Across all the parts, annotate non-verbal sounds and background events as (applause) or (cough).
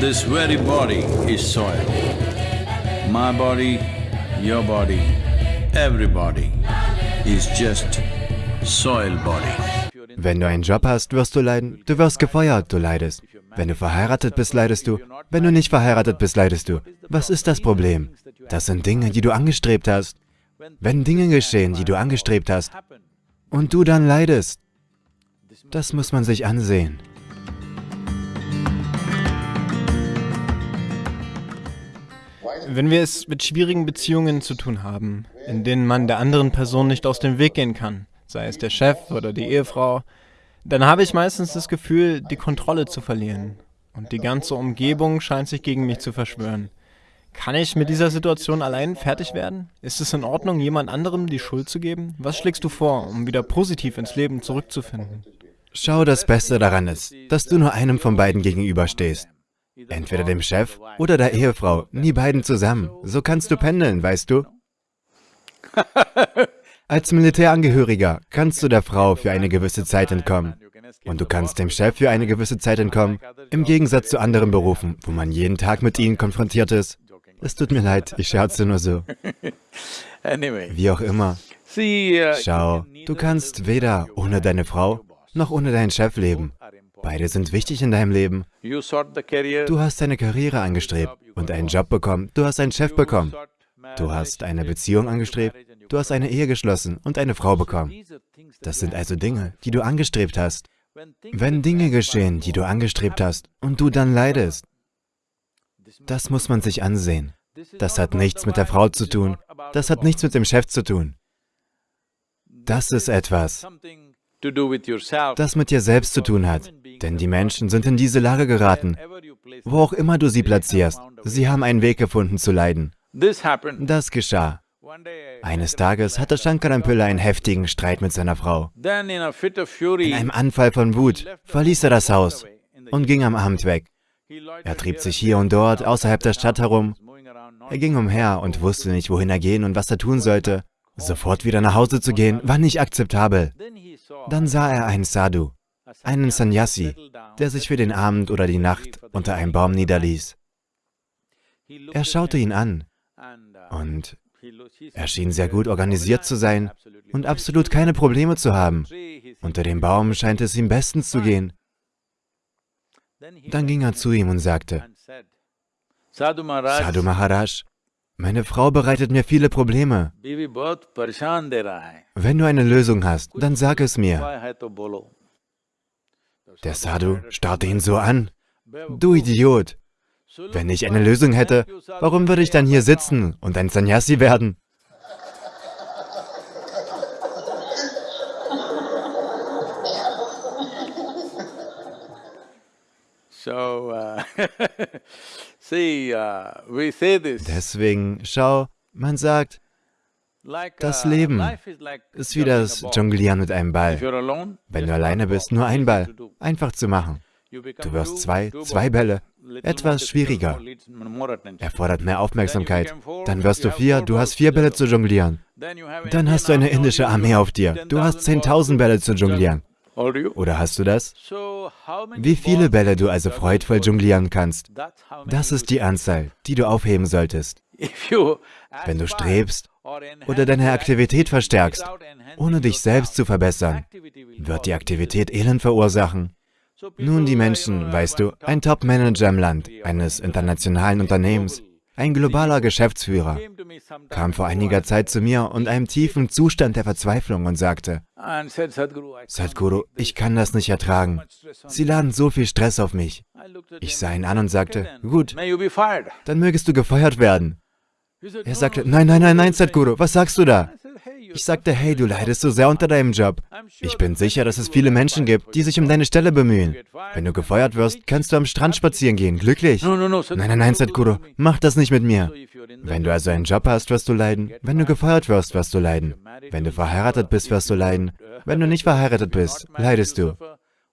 This very body is soil. My body, your body, everybody is just soil body. Wenn du einen Job hast, wirst du leiden. Du wirst gefeuert, du leidest. Wenn du verheiratet bist, leidest du. Wenn du nicht verheiratet bist, leidest du. Was ist das Problem? Das sind Dinge, die du angestrebt hast. Wenn Dinge geschehen, die du angestrebt hast, und du dann leidest, das muss man sich ansehen. Wenn wir es mit schwierigen Beziehungen zu tun haben, in denen man der anderen Person nicht aus dem Weg gehen kann, sei es der Chef oder die Ehefrau, dann habe ich meistens das Gefühl, die Kontrolle zu verlieren. Und die ganze Umgebung scheint sich gegen mich zu verschwören. Kann ich mit dieser Situation allein fertig werden? Ist es in Ordnung, jemand anderem die Schuld zu geben? Was schlägst du vor, um wieder positiv ins Leben zurückzufinden? Schau, das Beste daran ist, dass du nur einem von beiden gegenüberstehst. Entweder dem Chef oder der Ehefrau, nie beiden zusammen. So kannst du pendeln, weißt du? (laughs) Als Militärangehöriger kannst du der Frau für eine gewisse Zeit entkommen. Und du kannst dem Chef für eine gewisse Zeit entkommen, im Gegensatz zu anderen Berufen, wo man jeden Tag mit ihnen konfrontiert ist. Es tut mir leid, ich scherze nur so. (laughs) Wie auch immer. Schau, du kannst weder ohne deine Frau noch ohne deinen Chef leben. Beide sind wichtig in deinem Leben. Du hast deine Karriere angestrebt und einen Job bekommen. Du hast einen Chef bekommen. Du hast eine Beziehung angestrebt. Du hast eine Ehe geschlossen und eine Frau bekommen. Das sind also Dinge, die du angestrebt hast. Wenn Dinge geschehen, die du angestrebt hast, und du dann leidest, das muss man sich ansehen. Das hat nichts mit der Frau zu tun. Das hat nichts mit dem Chef zu tun. Das ist etwas, das mit dir selbst zu tun hat. Denn die Menschen sind in diese Lage geraten. Wo auch immer du sie platzierst, sie haben einen Weg gefunden zu leiden. Das geschah. Eines Tages hatte Shankarampilla einen heftigen Streit mit seiner Frau. In einem Anfall von Wut verließ er das Haus und ging am Abend weg. Er trieb sich hier und dort außerhalb der Stadt herum. Er ging umher und wusste nicht, wohin er gehen und was er tun sollte. Sofort wieder nach Hause zu gehen, war nicht akzeptabel. Dann sah er einen Sadhu, einen Sannyasi, der sich für den Abend oder die Nacht unter einem Baum niederließ. Er schaute ihn an und er schien sehr gut organisiert zu sein und absolut keine Probleme zu haben. Unter dem Baum scheint es ihm bestens zu gehen. Dann ging er zu ihm und sagte, Sadhu Maharaj, meine Frau bereitet mir viele Probleme. Wenn du eine Lösung hast, dann sag es mir. Der Sadhu starrte ihn so an. Du Idiot! Wenn ich eine Lösung hätte, warum würde ich dann hier sitzen und ein Sannyasi werden? Uh, uh, (laughs) Deswegen, schau, man sagt, das uh, Leben ist wie das Jonglieren mit einem Ball. Wenn du alleine bist, nur ein Ball, einfach zu machen. Du wirst zwei, zwei Bälle, etwas schwieriger. Erfordert mehr Aufmerksamkeit. Dann wirst du vier, du hast vier Bälle zu jonglieren. Dann hast du eine indische Armee auf dir. Du hast 10.000 Bälle zu jonglieren. Oder hast du das? Wie viele Bälle du also freudvoll jonglieren kannst, das ist die Anzahl, die du aufheben solltest. Wenn du strebst oder deine Aktivität verstärkst, ohne dich selbst zu verbessern, wird die Aktivität Elend verursachen. Nun die Menschen, weißt du, ein Top-Manager im Land, eines internationalen Unternehmens, ein globaler Geschäftsführer, kam vor einiger Zeit zu mir und einem tiefen Zustand der Verzweiflung und sagte, Sadhguru, ich kann das nicht ertragen. Sie laden so viel Stress auf mich. Ich sah ihn an und sagte, gut, dann mögest du gefeuert werden. Er sagte, nein, nein, nein, nein, Sadhguru, was sagst du da? Ich sagte, hey, du leidest so sehr unter deinem Job. Ich bin sicher, dass es viele Menschen gibt, die sich um deine Stelle bemühen. Wenn du gefeuert wirst, kannst du am Strand spazieren gehen, glücklich. Nein, nein, nein, Sadhguru, mach das nicht mit mir. Wenn du also einen Job hast, wirst du leiden. Wenn du gefeuert wirst, wirst du leiden. Wenn du verheiratet bist, wirst du leiden. Wenn du nicht verheiratet bist, leidest du.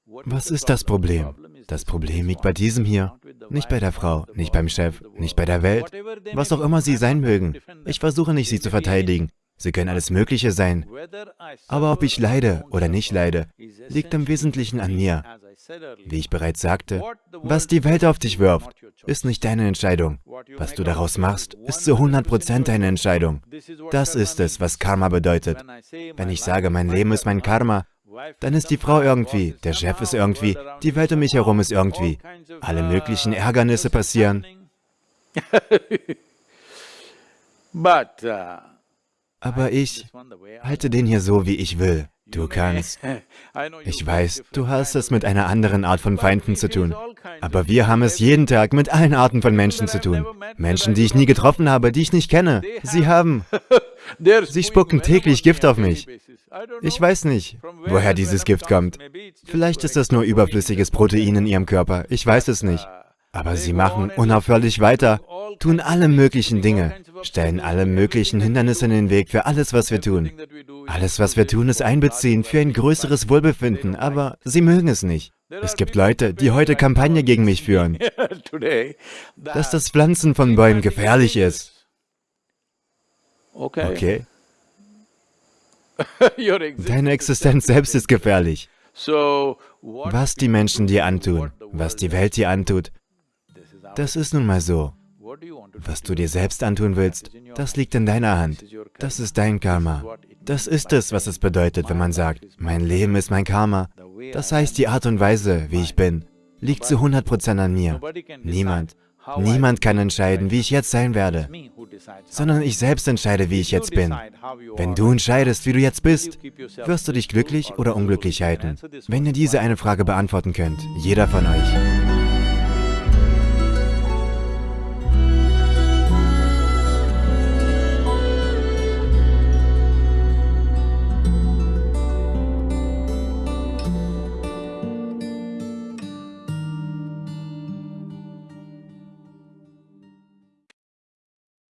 Was ist das Problem? Das Problem liegt bei diesem hier, nicht bei der Frau, nicht beim Chef, nicht bei der Welt, was auch immer sie sein mögen. Ich versuche nicht, sie zu verteidigen. Sie können alles Mögliche sein. Aber ob ich leide oder nicht leide, liegt im Wesentlichen an mir. Wie ich bereits sagte, was die Welt auf dich wirft, ist nicht deine Entscheidung. Was du daraus machst, ist zu 100% deine Entscheidung. Das ist es, was Karma bedeutet. Wenn ich sage, mein Leben ist mein Karma, dann ist die Frau irgendwie, der Chef ist irgendwie, die Welt um mich herum ist irgendwie. Alle möglichen Ärgernisse passieren. (laughs) Aber ich halte den hier so, wie ich will. Du kannst. (laughs) Ich weiß, du hast es mit einer anderen Art von Feinden zu tun. Aber wir haben es jeden Tag mit allen Arten von Menschen zu tun. Menschen, die ich nie getroffen habe, die ich nicht kenne. Sie haben... (laughs) Sie spucken täglich Gift auf mich. Ich weiß nicht, woher dieses Gift kommt. Vielleicht ist das nur überflüssiges Protein in ihrem Körper. Ich weiß es nicht. Aber sie machen unaufhörlich weiter, tun alle möglichen Dinge, stellen alle möglichen Hindernisse in den Weg für alles, was wir tun. Alles, was wir tun, ist einbeziehen für ein größeres Wohlbefinden, aber sie mögen es nicht. Es gibt Leute, die heute Kampagne gegen mich führen, dass das Pflanzen von Bäumen gefährlich ist. Okay? (laughs) Deine Existenz selbst ist gefährlich. Was die Menschen dir antun, was die Welt dir antut, das ist nun mal so. Was du dir selbst antun willst, das liegt in deiner Hand. Das ist dein Karma. Das ist es, was es bedeutet, wenn man sagt, mein Leben ist mein Karma. Das heißt, die Art und Weise, wie ich bin, liegt zu 100% an mir. Niemand, niemand kann entscheiden, wie ich jetzt sein werde, sondern ich selbst entscheide, wie ich jetzt bin. Wenn du entscheidest, wie du jetzt bist, wirst du dich glücklich oder unglücklich halten. Wenn ihr diese eine Frage beantworten könnt, jeder von euch,